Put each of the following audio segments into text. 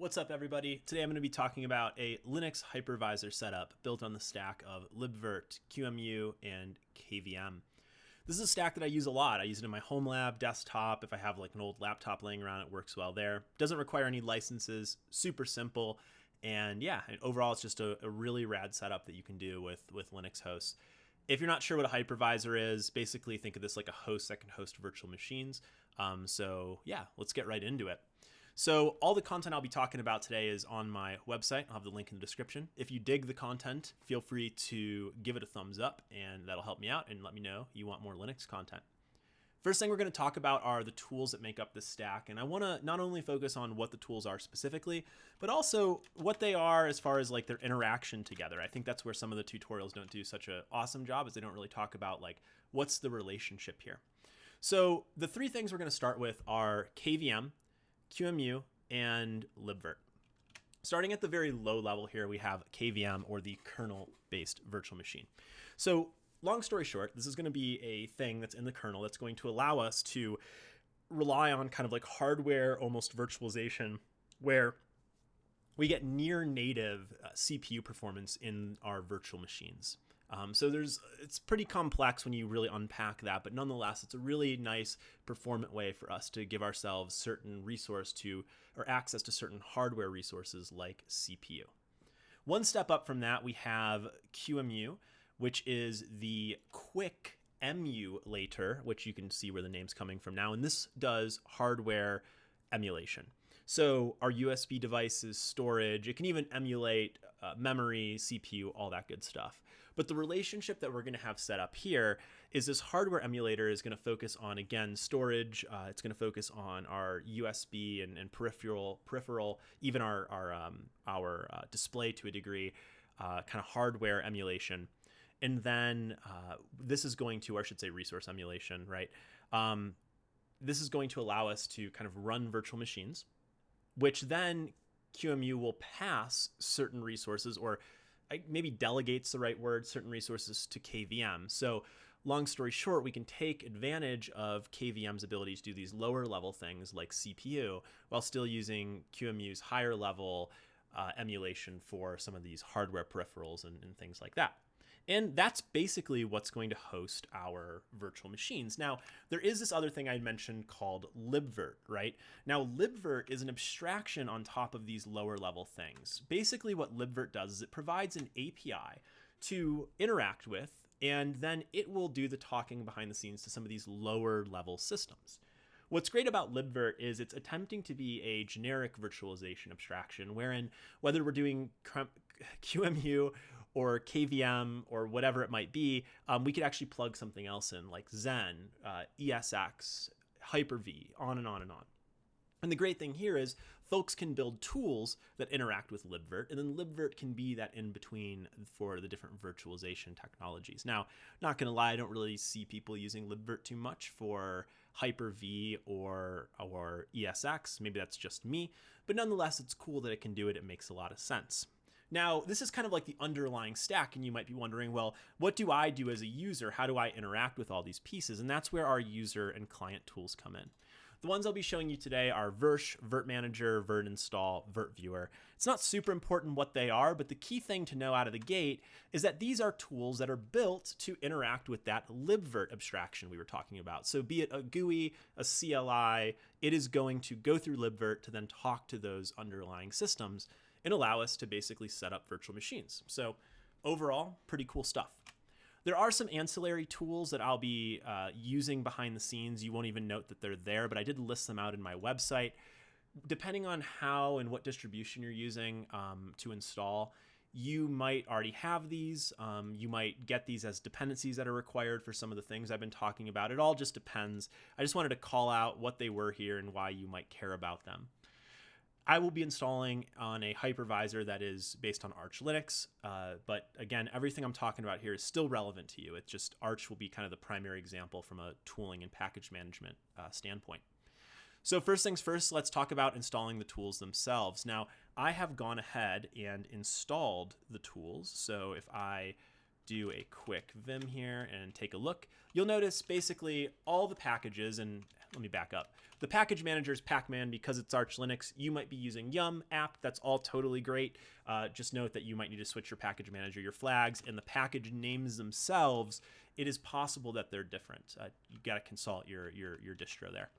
What's up everybody? Today I'm going to be talking about a Linux hypervisor setup built on the stack of libvirt, QEMU, and KVM. This is a stack that I use a lot. I use it in my home lab, desktop. If I have like an old laptop laying around, it works well there. Doesn't require any licenses, super simple. And yeah, overall it's just a, a really rad setup that you can do with, with Linux hosts. If you're not sure what a hypervisor is, basically think of this like a host that can host virtual machines. Um, so yeah, let's get right into it. So all the content I'll be talking about today is on my website. I'll have the link in the description. If you dig the content, feel free to give it a thumbs up and that'll help me out and let me know you want more Linux content. First thing we're going to talk about are the tools that make up this stack. And I want to not only focus on what the tools are specifically, but also what they are as far as like their interaction together. I think that's where some of the tutorials don't do such an awesome job is they don't really talk about like what's the relationship here. So the three things we're going to start with are KVM, QEMU, and libvirt. Starting at the very low level here, we have KVM or the kernel-based virtual machine. So long story short, this is going to be a thing that's in the kernel that's going to allow us to rely on kind of like hardware almost virtualization where we get near native uh, CPU performance in our virtual machines. Um, so there's it's pretty complex when you really unpack that, but nonetheless, it's a really nice performant way for us to give ourselves certain resource to or access to certain hardware resources like CPU. One step up from that, we have QEMU, which is the quick emulator, which you can see where the name's coming from now, and this does hardware emulation. So our USB devices, storage, it can even emulate uh, memory, CPU, all that good stuff. But the relationship that we're going to have set up here is this hardware emulator is going to focus on, again, storage. Uh, it's going to focus on our USB and, and peripheral, peripheral, even our, our, um, our uh, display to a degree, uh, kind of hardware emulation. And then uh, this is going to, or I should say resource emulation, right? Um, this is going to allow us to kind of run virtual machines which then QEMU will pass certain resources or maybe delegates the right word, certain resources to KVM. So long story short, we can take advantage of KVM's ability to do these lower level things like CPU while still using QEMU's higher level uh, emulation for some of these hardware peripherals and, and things like that. And that's basically what's going to host our virtual machines. Now, there is this other thing I mentioned called libvirt, right? Now, libvirt is an abstraction on top of these lower level things. Basically, what libvirt does is it provides an API to interact with, and then it will do the talking behind the scenes to some of these lower level systems. What's great about libvirt is it's attempting to be a generic virtualization abstraction, wherein whether we're doing QEMU or KVM or whatever it might be, um, we could actually plug something else in like Xen, uh, ESX, Hyper-V, on and on and on. And the great thing here is folks can build tools that interact with libvirt, and then libvirt can be that in between for the different virtualization technologies. Now, not going to lie, I don't really see people using libvirt too much for Hyper-V or, or ESX. Maybe that's just me, but nonetheless, it's cool that it can do it. It makes a lot of sense. Now, this is kind of like the underlying stack, and you might be wondering, well, what do I do as a user? How do I interact with all these pieces? And that's where our user and client tools come in. The ones I'll be showing you today are Virsh, Virt Manager, Virt Install, Virt Viewer. It's not super important what they are, but the key thing to know out of the gate is that these are tools that are built to interact with that libvirt abstraction we were talking about. So be it a GUI, a CLI, it is going to go through libvirt to then talk to those underlying systems and allow us to basically set up virtual machines. So overall, pretty cool stuff. There are some ancillary tools that I'll be uh, using behind the scenes. You won't even note that they're there, but I did list them out in my website. Depending on how and what distribution you're using um, to install, you might already have these. Um, you might get these as dependencies that are required for some of the things I've been talking about. It all just depends. I just wanted to call out what they were here and why you might care about them. I will be installing on a hypervisor that is based on Arch Linux. Uh, but again, everything I'm talking about here is still relevant to you. It's just Arch will be kind of the primary example from a tooling and package management uh, standpoint. So first things first, let's talk about installing the tools themselves. Now, I have gone ahead and installed the tools. So if I do a quick vim here and take a look, you'll notice basically all the packages, and let me back up. The package manager is Pacman because it's Arch Linux. You might be using Yum app. That's all totally great. Uh, just note that you might need to switch your package manager, your flags, and the package names themselves. It is possible that they're different. Uh, you got to consult your, your, your distro there.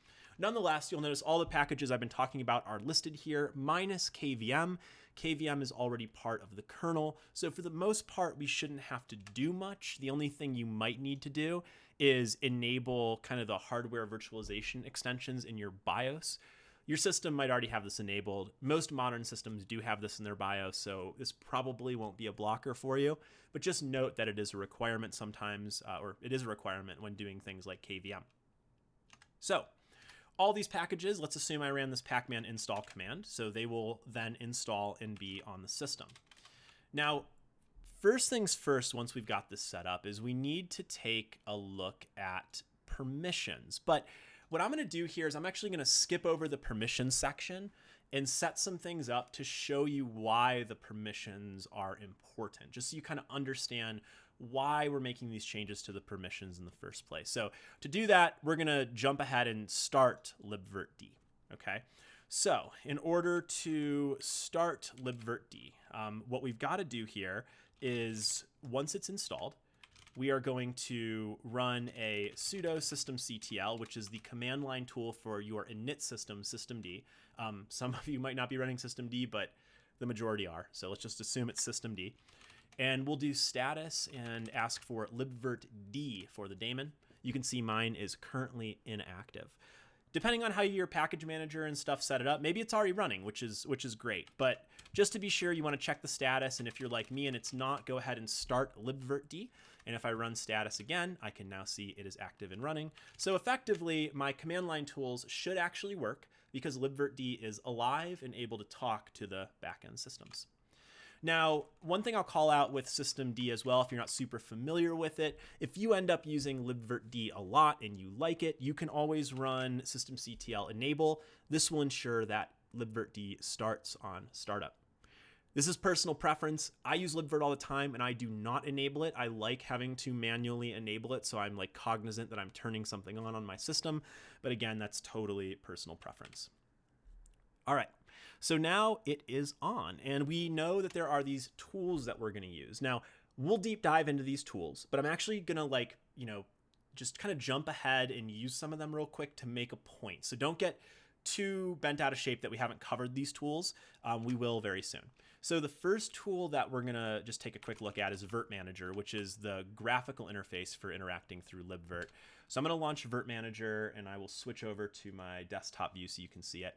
Nonetheless, you'll notice all the packages I've been talking about are listed here, minus KVM. KVM is already part of the kernel, so for the most part, we shouldn't have to do much. The only thing you might need to do is enable kind of the hardware virtualization extensions in your BIOS. Your system might already have this enabled. Most modern systems do have this in their BIOS, so this probably won't be a blocker for you. But just note that it is a requirement sometimes, uh, or it is a requirement when doing things like KVM. So, all these packages, let's assume I ran this pacman install command, so they will then install and be on the system. Now, first things first, once we've got this set up, is we need to take a look at permissions. But what I'm going to do here is I'm actually going to skip over the permissions section and set some things up to show you why the permissions are important, just so you kind of understand why we're making these changes to the permissions in the first place. So to do that, we're going to jump ahead and start libvirtd, okay? So in order to start libvirtd, um, what we've got to do here is once it's installed, we are going to run a sudo systemctl, which is the command line tool for your init system, systemd. Um, some of you might not be running systemd, but the majority are. So let's just assume it's systemd. And we'll do status and ask for libvirtd for the daemon. You can see mine is currently inactive. Depending on how your package manager and stuff set it up, maybe it's already running, which is which is great. But just to be sure, you want to check the status, and if you're like me and it's not, go ahead and start libvirtd. And if I run status again, I can now see it is active and running. So effectively, my command line tools should actually work because libvirtd is alive and able to talk to the backend systems. Now, one thing I'll call out with systemd as well, if you're not super familiar with it, if you end up using libvirtd a lot and you like it, you can always run systemctl enable. This will ensure that libvirtd starts on startup. This is personal preference. I use libvirt all the time and I do not enable it. I like having to manually enable it so I'm like cognizant that I'm turning something on on my system. But again, that's totally personal preference. All right. So now it is on, and we know that there are these tools that we're going to use. Now, we'll deep dive into these tools, but I'm actually going to like, you know, just kind of jump ahead and use some of them real quick to make a point. So don't get too bent out of shape that we haven't covered these tools. Um, we will very soon. So the first tool that we're going to just take a quick look at is Virt Manager, which is the graphical interface for interacting through libvirt. So I'm going to launch Virt Manager and I will switch over to my desktop view so you can see it.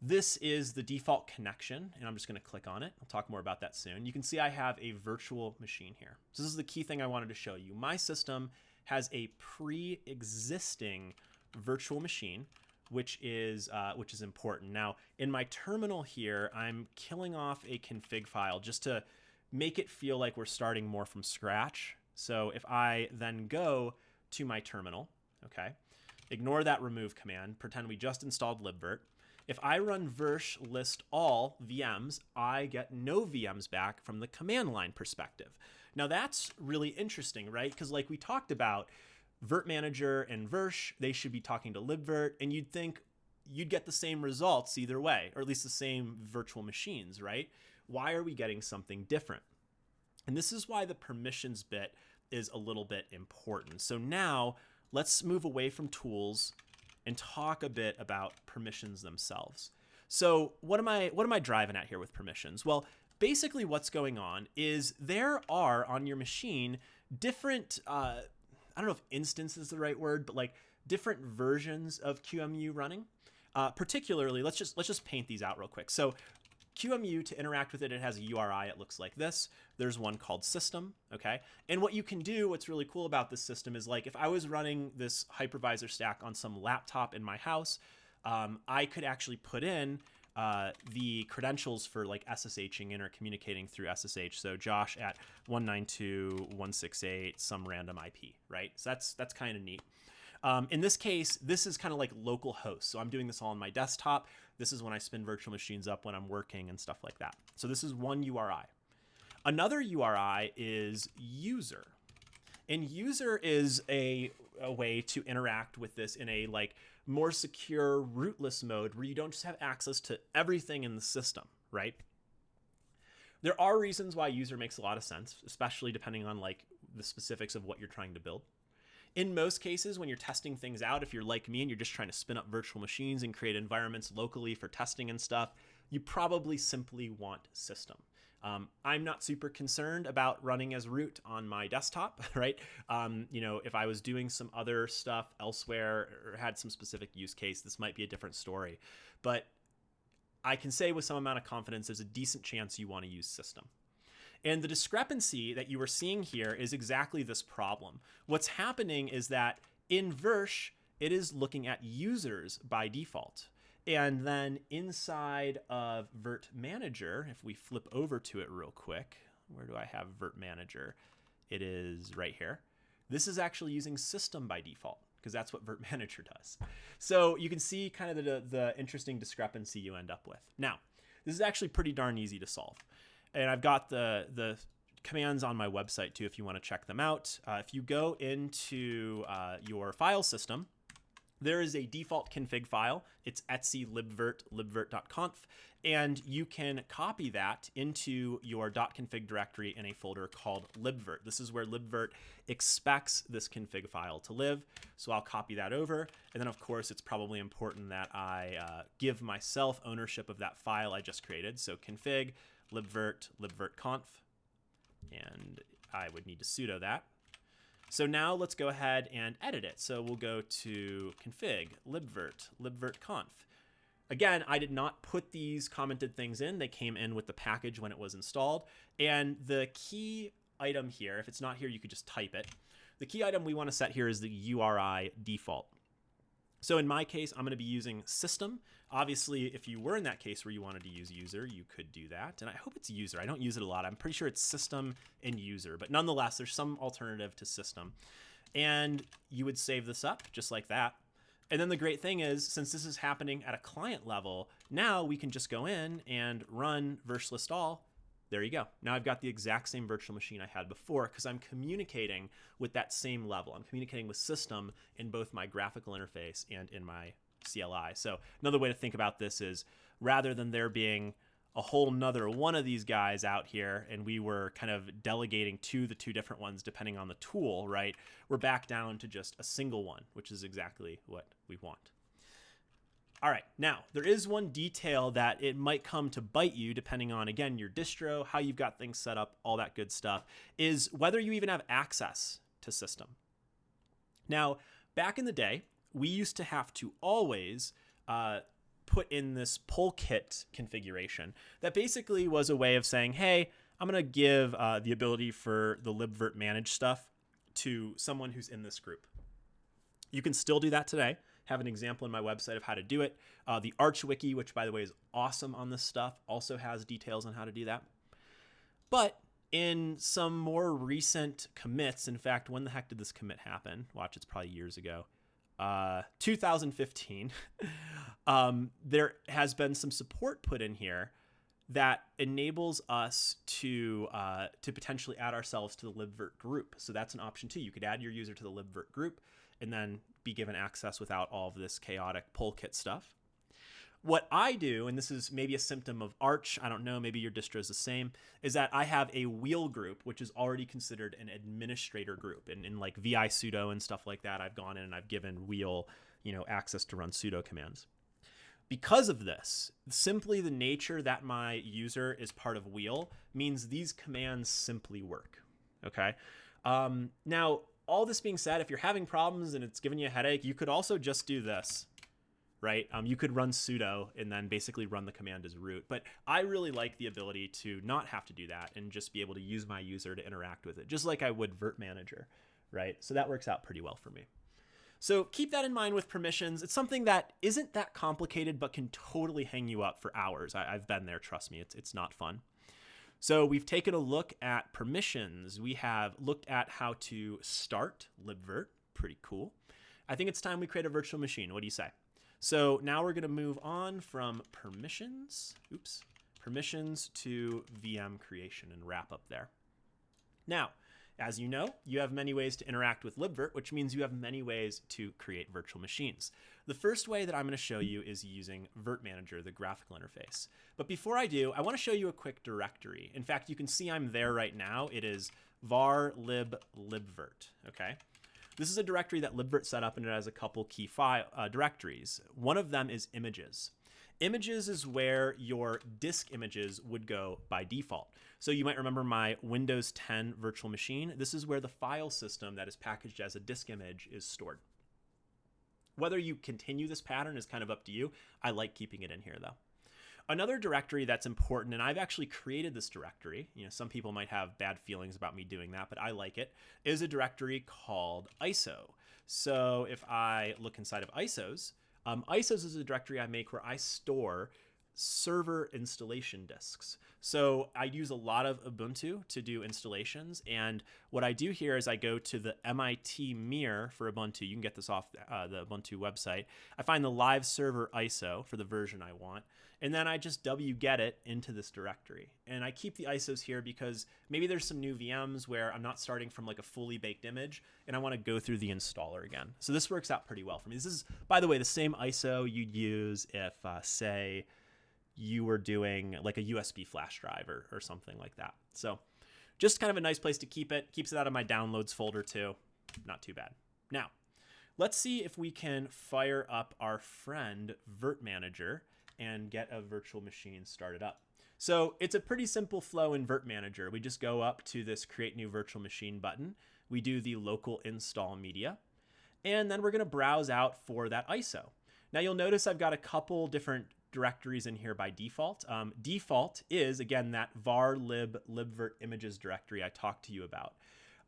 This is the default connection, and I'm just going to click on it. I'll talk more about that soon. You can see I have a virtual machine here. So this is the key thing I wanted to show you. My system has a pre-existing virtual machine, which is uh, which is important. Now, in my terminal here, I'm killing off a config file just to make it feel like we're starting more from scratch. So if I then go to my terminal, okay, ignore that remove command, pretend we just installed libvirt, if I run virsh list all VMs, I get no VMs back from the command line perspective. Now that's really interesting, right? Because like we talked about, Virt Manager and Virsh, they should be talking to libvirt, and you'd think you'd get the same results either way, or at least the same virtual machines, right? Why are we getting something different? And this is why the permissions bit is a little bit important. So now let's move away from tools and talk a bit about permissions themselves. So what am I what am I driving at here with permissions? Well, basically what's going on is there are on your machine different uh, I don't know if instance is the right word, but like different versions of QEMU running. Uh, particularly, let's just let's just paint these out real quick. So QEMU to interact with it, it has a URI. It looks like this. There's one called system, okay? And what you can do, what's really cool about this system is like if I was running this hypervisor stack on some laptop in my house, um, I could actually put in uh, the credentials for like SSHing in or communicating through SSH. So Josh at 192.168 some random IP, right? So that's that's kind of neat. Um, in this case, this is kind of like local host. So I'm doing this all on my desktop. This is when I spin virtual machines up when I'm working and stuff like that. So this is one URI. Another URI is user. And user is a, a way to interact with this in a like more secure rootless mode where you don't just have access to everything in the system, right? There are reasons why user makes a lot of sense, especially depending on like the specifics of what you're trying to build. In most cases, when you're testing things out, if you're like me and you're just trying to spin up virtual machines and create environments locally for testing and stuff, you probably simply want system. Um, I'm not super concerned about running as root on my desktop, right? Um, you know, if I was doing some other stuff elsewhere or had some specific use case, this might be a different story. But I can say with some amount of confidence, there's a decent chance you want to use system. And the discrepancy that you are seeing here is exactly this problem. What's happening is that in Virsh, it is looking at users by default. And then inside of Virt Manager, if we flip over to it real quick, where do I have Virt Manager? It is right here. This is actually using system by default because that's what Virt Manager does. So you can see kind of the, the interesting discrepancy you end up with. Now, this is actually pretty darn easy to solve and I've got the the commands on my website too if you want to check them out. Uh, if you go into uh, your file system, there is a default config file. It's etc libvirt libvirt.conf, and you can copy that into your .config directory in a folder called libvirt. This is where libvirt expects this config file to live. So I'll copy that over, and then of course it's probably important that I uh, give myself ownership of that file I just created. So config libvirt, libvirtconf, and I would need to sudo that. So now let's go ahead and edit it. So we'll go to config, libvirt, libvirtconf. Again, I did not put these commented things in. They came in with the package when it was installed. And the key item here, if it's not here, you could just type it. The key item we want to set here is the URI default. So in my case, I'm going to be using system. Obviously, if you were in that case where you wanted to use user, you could do that. And I hope it's user. I don't use it a lot. I'm pretty sure it's system and user, but nonetheless, there's some alternative to system. And you would save this up just like that. And then the great thing is, since this is happening at a client level, now we can just go in and run virsh list all there you go. Now I've got the exact same virtual machine I had before because I'm communicating with that same level. I'm communicating with system in both my graphical interface and in my CLI. So another way to think about this is rather than there being a whole nother one of these guys out here and we were kind of delegating to the two different ones depending on the tool, right? We're back down to just a single one, which is exactly what we want. All right, now there is one detail that it might come to bite you depending on, again, your distro, how you've got things set up, all that good stuff, is whether you even have access to system. Now, back in the day, we used to have to always uh, put in this polkit configuration that basically was a way of saying, hey, I'm going to give uh, the ability for the libvirt manage stuff to someone who's in this group. You can still do that today have an example in my website of how to do it. Uh, the Arch Wiki, which by the way is awesome on this stuff, also has details on how to do that. But in some more recent commits, in fact, when the heck did this commit happen? Watch, it's probably years ago. Uh, 2015, um, there has been some support put in here that enables us to uh, to potentially add ourselves to the libvirt group. So that's an option too. You could add your user to the libvirt group and then be given access without all of this chaotic polkit stuff. What I do, and this is maybe a symptom of Arch, I don't know, maybe your distro is the same, is that I have a wheel group, which is already considered an administrator group. And in like visudo and stuff like that, I've gone in and I've given wheel, you know, access to run sudo commands. Because of this, simply the nature that my user is part of wheel means these commands simply work. Okay. Um, now, all this being said, if you're having problems and it's giving you a headache, you could also just do this, right? Um, you could run sudo and then basically run the command as root. But I really like the ability to not have to do that and just be able to use my user to interact with it, just like I would Virt Manager, right? So that works out pretty well for me. So keep that in mind with permissions. It's something that isn't that complicated, but can totally hang you up for hours. I, have been there, trust me, it's, it's not fun. So we've taken a look at permissions. We have looked at how to start libvirt. Pretty cool. I think it's time we create a virtual machine. What do you say? So now we're going to move on from permissions, oops, permissions to VM creation and wrap up there. Now, As you know, you have many ways to interact with libvirt, which means you have many ways to create virtual machines. The first way that I'm going to show you is using Virt Manager, the graphical interface. But before I do, I want to show you a quick directory. In fact, you can see I'm there right now. It is var lib libvirt, okay? This is a directory that libvirt set up and it has a couple key file uh, directories. One of them is images. Images is where your disk images would go by default. So you might remember my Windows 10 virtual machine. This is where the file system that is packaged as a disk image is stored. Whether you continue this pattern is kind of up to you. I like keeping it in here though. Another directory that's important, and I've actually created this directory, you know, some people might have bad feelings about me doing that, but I like it, is a directory called ISO. So if I look inside of ISOs, um, ISOs is a directory I make where I store server installation disks. So I use a lot of Ubuntu to do installations. And what I do here is I go to the MIT mirror for Ubuntu. You can get this off uh, the Ubuntu website. I find the live server ISO for the version I want. And then I just wget it into this directory. And I keep the ISOs here because maybe there's some new VMs where I'm not starting from like a fully baked image and I want to go through the installer again. So this works out pretty well for me. This is, by the way, the same ISO you'd use if, uh, say, you were doing like a USB flash drive or, or something like that. So just kind of a nice place to keep it. Keeps it out of my downloads folder too. Not too bad. Now, let's see if we can fire up our friend Virt Manager and get a virtual machine started up. So it's a pretty simple flow in Virt Manager. We just go up to this create new virtual machine button. We do the local install media, and then we're gonna browse out for that ISO. Now you'll notice I've got a couple different directories in here by default. Um, default is, again, that var lib libvirt images directory I talked to you about.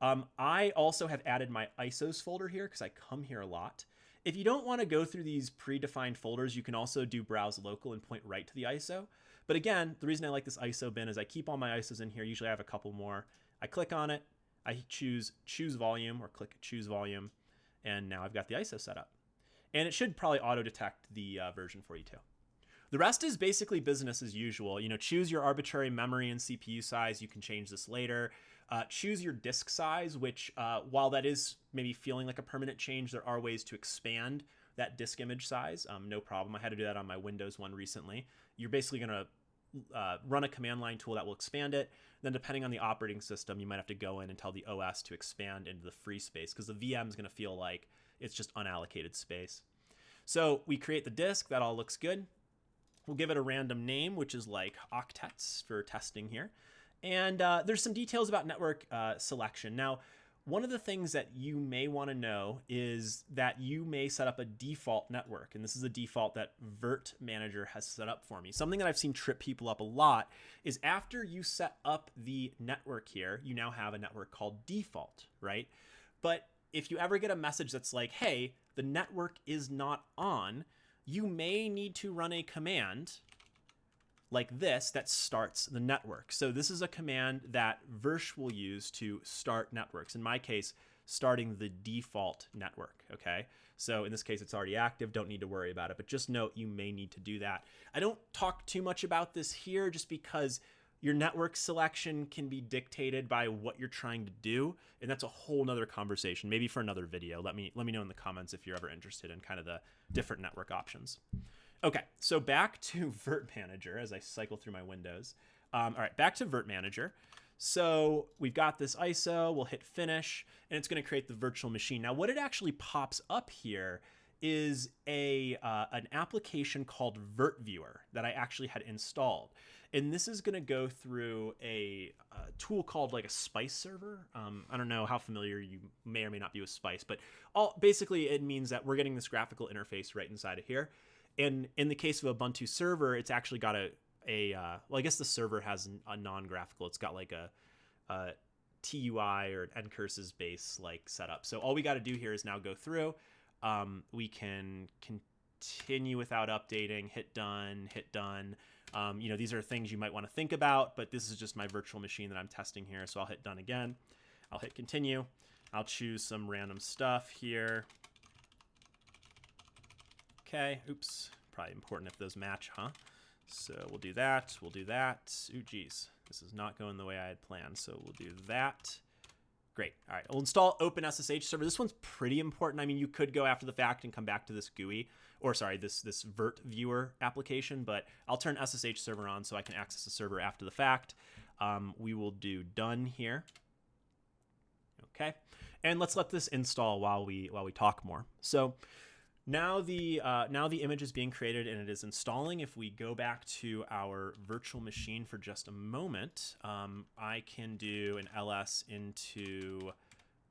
Um, I also have added my ISOs folder here because I come here a lot. If you don't want to go through these predefined folders, you can also do browse local and point right to the ISO. But again, the reason I like this ISO bin is I keep all my ISOs in here. Usually I have a couple more. I click on it, I choose choose volume or click choose volume, and now I've got the ISO set up. And it should probably auto detect the uh, version for you too. The rest is basically business as usual. You know, choose your arbitrary memory and CPU size. You can change this later. Uh, choose your disk size, which uh, while that is maybe feeling like a permanent change, there are ways to expand that disk image size. Um, no problem. I had to do that on my Windows one recently. You're basically going to uh, run a command line tool that will expand it. Then, depending on the operating system, you might have to go in and tell the OS to expand into the free space because the VM is going to feel like it's just unallocated space. So we create the disk. That all looks good. We'll give it a random name, which is like octets for testing here. And uh, there's some details about network uh, selection. Now, one of the things that you may want to know is that you may set up a default network. And this is a default that Virt Manager has set up for me. Something that I've seen trip people up a lot is after you set up the network here, you now have a network called default, right? But if you ever get a message that's like, hey, the network is not on, you may need to run a command like this that starts the network. So this is a command that Virsh will use to start networks. In my case, starting the default network, okay? So in this case, it's already active, don't need to worry about it, but just note you may need to do that. I don't talk too much about this here just because your network selection can be dictated by what you're trying to do, and that's a whole nother conversation, maybe for another video. Let me let me know in the comments if you're ever interested in kind of the different network options. Okay, so back to Virt Manager as I cycle through my windows. Um, all right, back to Virt Manager. So we've got this ISO, we'll hit finish, and it's gonna create the virtual machine. Now what it actually pops up here is a uh, an application called Virt Viewer that I actually had installed and this is going to go through a, a, tool called like a spice server um, i don't know how familiar you may or may not be with spice but all basically it means that we're getting this graphical interface right inside of here in the case of a ubuntu server it's actually got a a uh, well i guess the server has a non-graphical it's got like a, a tui or an ncurses base like setup so all we got to do here is now go through um, we can continue without updating hit done hit done um, you know, these are things you might want to think about, but this is just my virtual machine that I'm testing here. So I'll hit done again. I'll hit continue. I'll choose some random stuff here. Okay, oops, probably important if those match, huh? So we'll do that, we'll do that. Ooh, geez, this is not going the way I had planned. So we'll do that. Great. All right. We'll install OpenSSH server. This one's pretty important. I mean, you could go after the fact and come back to this GUI, or sorry, this this Virt viewer application, but I'll turn SSH server on so I can access the server after the fact. Um, we will do done here. Okay. And let's let this install while we while we talk more. So now the uh, now the image is being created and it is installing. If we go back to our virtual machine for just a moment, um, I can do an ls into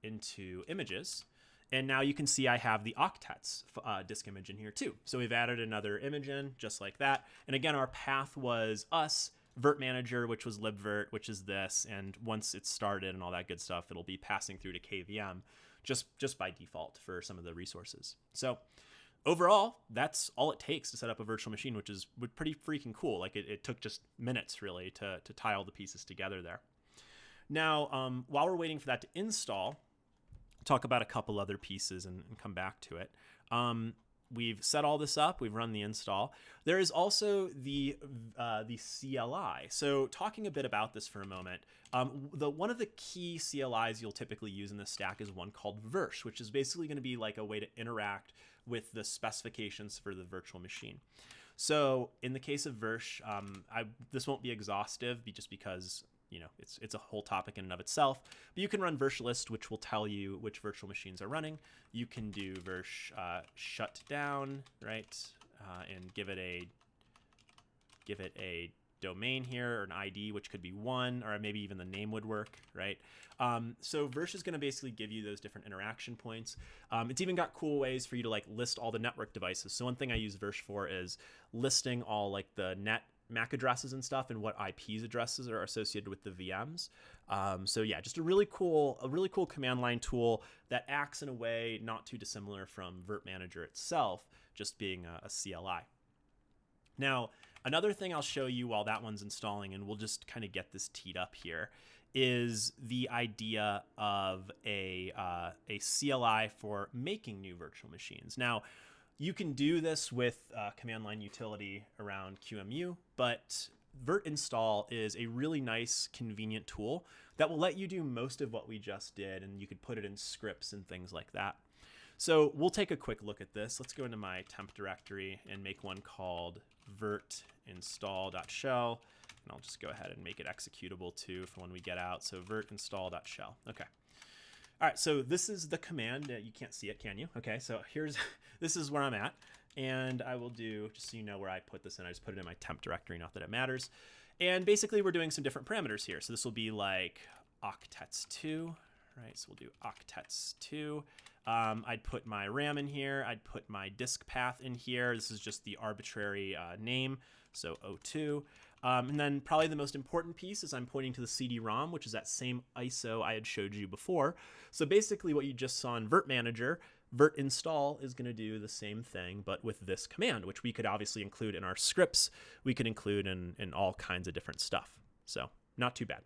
into images. And now you can see I have the octets uh, disk image in here too. So we've added another image in just like that. And again, our path was us Virt Manager, which was libvirt, which is this, and once it's started and all that good stuff, it'll be passing through to KVM just just by default for some of the resources. So overall, that's all it takes to set up a virtual machine, which is pretty freaking cool. Like it, it took just minutes really to, to tie all the pieces together there. Now, um, while we're waiting for that to install, talk about a couple other pieces and, and come back to it. Um, we've set all this up. We've run the install. There is also the uh, the CLI. So talking a bit about this for a moment, um, the one of the key CLIs you'll typically use in this stack is one called Virsh, which is basically going to be like a way to interact with the specifications for the virtual machine. So in the case of Virsh, um, I, this won't be exhaustive just because you know it's it's a whole topic in and of itself. But you can run virsh list, which will tell you which virtual machines are running. You can do virsh uh, shut down, right, uh, and give it a give it a domain here or an ID, which could be one, or maybe even the name would work, right? Um, so Virsh is going to basically give you those different interaction points. Um, it's even got cool ways for you to like list all the network devices. So one thing I use Virsh for is listing all like the net MAC addresses and stuff and what IPs addresses are associated with the VMs. Um, so yeah, just a really cool, a really cool command line tool that acts in a way not too dissimilar from Virt Manager itself, just being a, a CLI. Now, another thing I'll show you while that one's installing, and we'll just kind of get this teed up here, is the idea of a, uh, a CLI for making new virtual machines. Now, you can do this with uh, command line utility around QEMU, but Virt install is a really nice, convenient tool that will let you do most of what we just did, and you could put it in scripts and things like that. So we'll take a quick look at this. Let's go into my temp directory and make one called virt install.shell. And I'll just go ahead and make it executable too for when we get out. So virt install.shell. Okay. All right, so this is the command. You can't see it, can you? Okay, so here's, this is where I'm at. And I will do, just so you know where I put this in, I just put it in my temp directory, not that it matters. And basically we're doing some different parameters here. So this will be like octets2, right? So we'll do octets2. Um, I'd put my RAM in here. I'd put my disk path in here. This is just the arbitrary uh, name, so O2. Um, and then probably the most important piece is I'm pointing to the CD-ROM, which is that same ISO I had showed you before. So basically what you just saw in Virt Manager, Virt install is going to do the same thing, but with this command, which we could obviously include in our scripts. We could include in, in all kinds of different stuff. So not too bad.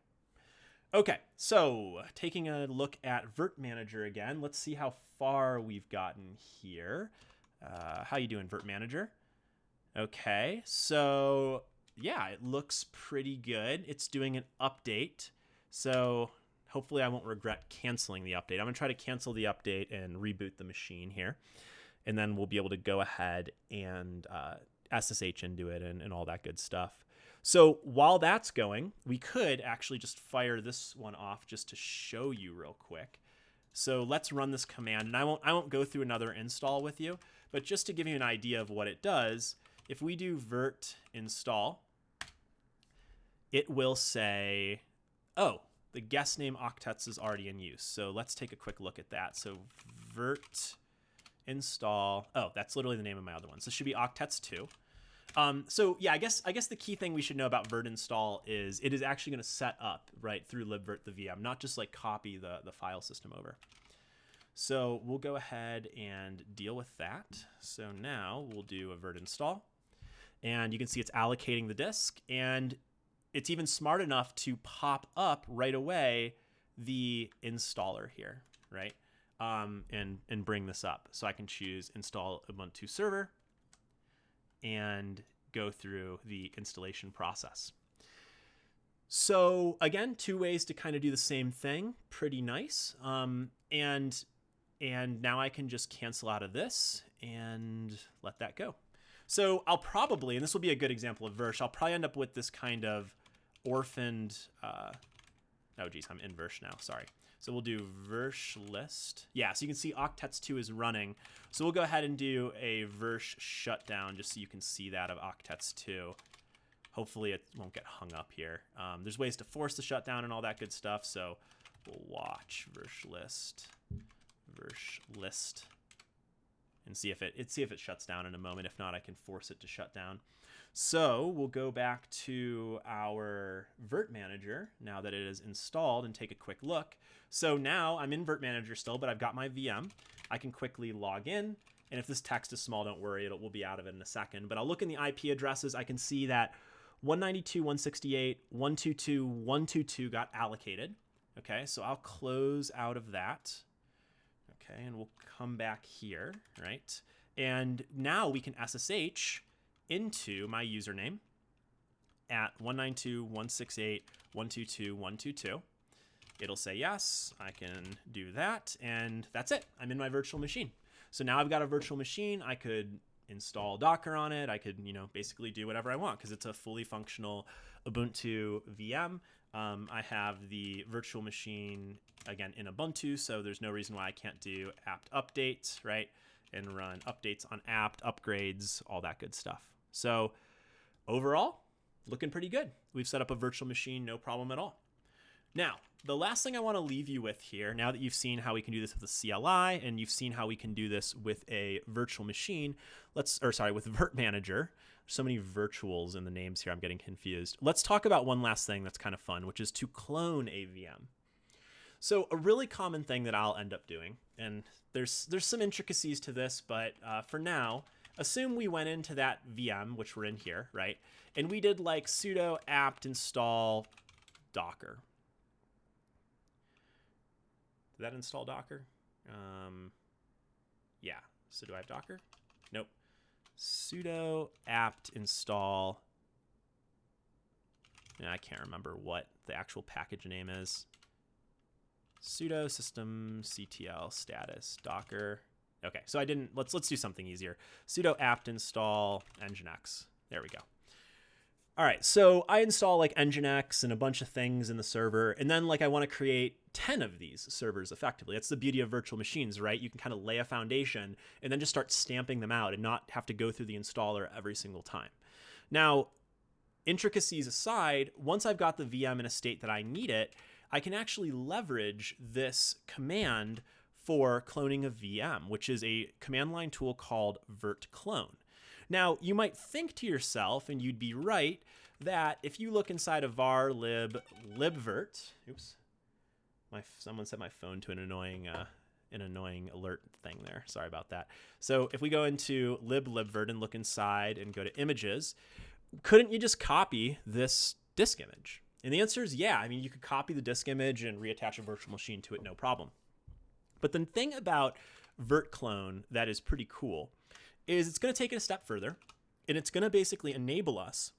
Okay, so taking a look at Virt Manager again, let's see how far we've gotten here. Uh, how you doing, Virt Manager? Okay, so yeah, it looks pretty good. It's doing an update. So hopefully I won't regret canceling the update. I'm going to try to cancel the update and reboot the machine here. And then we'll be able to go ahead and uh, SSH into it and, and all that good stuff. So while that's going, we could actually just fire this one off just to show you real quick. So let's run this command, and I won't I won't go through another install with you, but just to give you an idea of what it does, if we do virt install, it will say, oh, the guest name octets is already in use. So let's take a quick look at that. So virt install, oh, that's literally the name of my other one. So it should be octets2. Um, so yeah, I guess I guess the key thing we should know about virt install is it is actually going to set up right through libvirt the VM, not just like copy the the file system over. So we'll go ahead and deal with that. So now we'll do a virt install and you can see it's allocating the disk and it's even smart enough to pop up right away the installer here, right? Um, and, and bring this up. So I can choose install Ubuntu server and go through the installation process. So again, two ways to kind of do the same thing. Pretty nice. Um, and and now I can just cancel out of this and let that go. So I'll probably, and this will be a good example of Virsh, I'll probably end up with this kind of orphaned, uh, oh geez, I'm in Virsh now, sorry. So we'll do Virsh list. Yeah, so you can see Octets 2 is running. So we'll go ahead and do a Virsh shutdown just so you can see that of Octets 2. Hopefully it won't get hung up here. Um, there's ways to force the shutdown and all that good stuff, so we'll watch Virsh list, Virsh list, and see if it, it see if it shuts down in a moment. If not, I can force it to shut down. So we'll go back to our Virt Manager now that it is installed and take a quick look. So now I'm in Virt Manager still, but I've got my VM. I can quickly log in. And if this text is small, don't worry, it will be out of it in a second. But I'll look in the IP addresses. I can see that 192.168.122.122 got allocated. Okay, so I'll close out of that. Okay, and we'll come back here, right? And now we can SSH into my username at 192.168.122.122. It'll say yes, I can do that, and that's it. I'm in my virtual machine. So now I've got a virtual machine. I could install Docker on it. I could, you know, basically do whatever I want because it's a fully functional Ubuntu VM. Um, I have the virtual machine again in Ubuntu, so there's no reason why I can't do apt updates, right? And run updates on apt, upgrades, all that good stuff. So overall, looking pretty good. We've set up a virtual machine, no problem at all. Now, the last thing I want to leave you with here, now that you've seen how we can do this with a CLI and you've seen how we can do this with a virtual machine, let's, or sorry, with Virt Manager, so many virtuals in the names here, I'm getting confused. Let's talk about one last thing that's kind of fun, which is to clone a VM. So a really common thing that I'll end up doing, and there's there's some intricacies to this, but uh, for now, assume we went into that VM, which we're in here, right? And we did like sudo apt install docker. Did that install docker? Um, yeah. So do I have docker? Nope. Sudo apt install. And I can't remember what the actual package name is sudo system ctl status docker. Okay, so I didn't, let's, let's do something easier. sudo apt install nginx. There we go. All right, so I install like nginx and a bunch of things in the server, and then like I want to create 10 of these servers effectively. That's the beauty of virtual machines, right? You can kind of lay a foundation and then just start stamping them out and not have to go through the installer every single time. Now, intricacies aside, once I've got the VM in a state that I need it, I can actually leverage this command for cloning a VM, which is a command line tool called virt clone. Now, you might think to yourself, and you'd be right, that if you look inside of var lib libvirt, oops, my someone set my phone to an annoying uh, an annoying alert thing there. Sorry about that. So if we go into lib libvirt and look inside and go to images, couldn't you just copy this disk image? And the answer is yeah. I mean, you could copy the disk image and reattach a virtual machine to it, no problem. But the thing about virt clone that is pretty cool is it's going to take it a step further, and it's going to basically enable us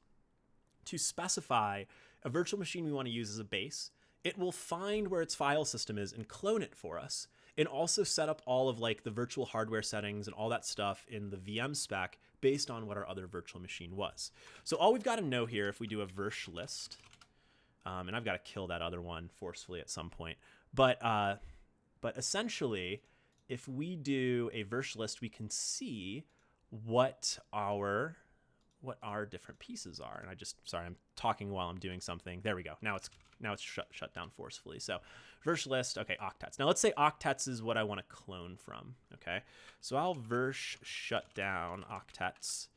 to specify a virtual machine we want to use as a base. It will find where its file system is and clone it for us, and also set up all of like the virtual hardware settings and all that stuff in the VM spec based on what our other virtual machine was. So all we've got to know here, if we do a virsh list, um, and I've got to kill that other one forcefully at some point. But uh, but essentially, if we do a virsh list, we can see what our what our different pieces are. And I just sorry, I'm talking while I'm doing something. There we go. Now it's now it's shut shut down forcefully. So virsh list, okay, octets. Now let's say octets is what I want to clone from. Okay, so I'll virsh shut down octets.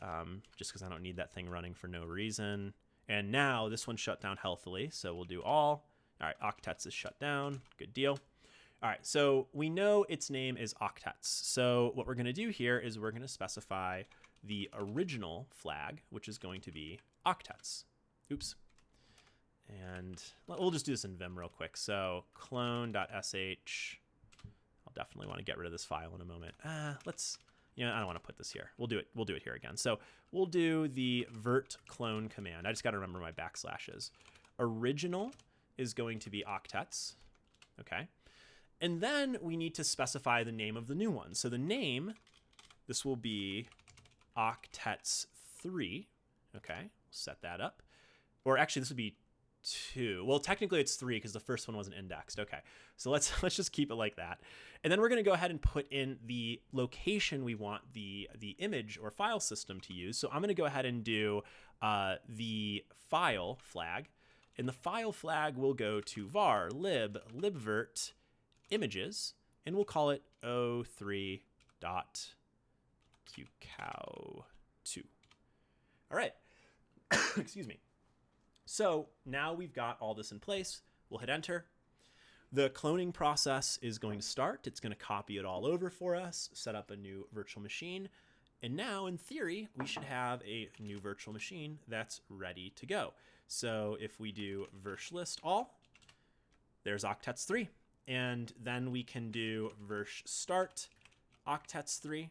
Um, just because I don't need that thing running for no reason. And now this one shut down healthily, so we'll do all. All right, octets is shut down, good deal. All right, so we know its name is octets. So what we're gonna do here is we're gonna specify the original flag, which is going to be octets. Oops. And we'll just do this in Vim real quick. So clone.sh, I'll definitely want to get rid of this file in a moment. Uh, let's, you know, I don't want to put this here. We'll do it. We'll do it here again. So we'll do the virt clone command. I just got to remember my backslashes. original is going to be octets. Okay. And then we need to specify the name of the new one. So the name, this will be octets 3. Okay, we'll set that up. Or actually, this would be two. Well, technically it's three because the first one wasn't indexed. Okay, so let's let's just keep it like that. And then we're going to go ahead and put in the location we want the the image or file system to use. So I'm going to go ahead and do uh, the file flag, and the file flag will go to var lib libvirt images, and we'll call it o3 dot qcow2. All right. Excuse me. So now we've got all this in place. We'll hit enter. The cloning process is going to start. It's going to copy it all over for us, set up a new virtual machine. And now, in theory, we should have a new virtual machine that's ready to go. So if we do virsh list all, there's octets 3. And then we can do virsh start octets 3,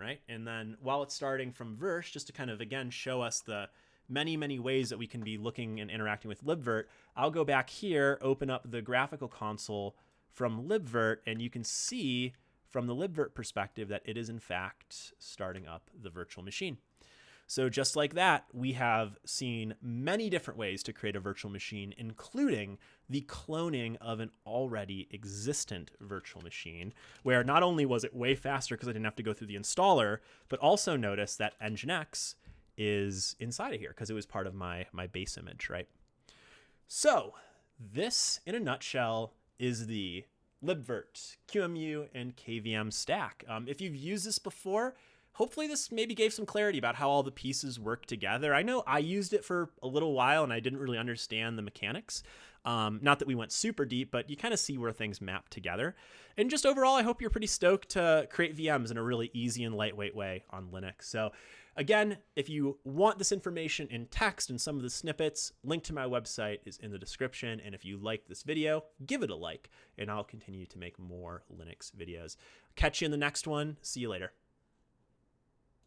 right? And then while it's starting from virsh, just to kind of, again, show us the many, many ways that we can be looking and interacting with libvirt. I'll go back here, open up the graphical console from libvirt, and you can see from the libvirt perspective that it is in fact starting up the virtual machine. So just like that, we have seen many different ways to create a virtual machine, including the cloning of an already existent virtual machine, where not only was it way faster because I didn't have to go through the installer, but also notice that Nginx is inside of here because it was part of my, my base image, right? So this, in a nutshell, is the libvirt, QEMU, and KVM stack. Um, if you've used this before, hopefully this maybe gave some clarity about how all the pieces work together. I know I used it for a little while and I didn't really understand the mechanics. Um, not that we went super deep, but you kind of see where things map together. And just overall, I hope you're pretty stoked to create VMs in a really easy and lightweight way on Linux. So Again, if you want this information in text and some of the snippets, link to my website is in the description. And if you like this video, give it a like, and I'll continue to make more Linux videos. Catch you in the next one. See you later.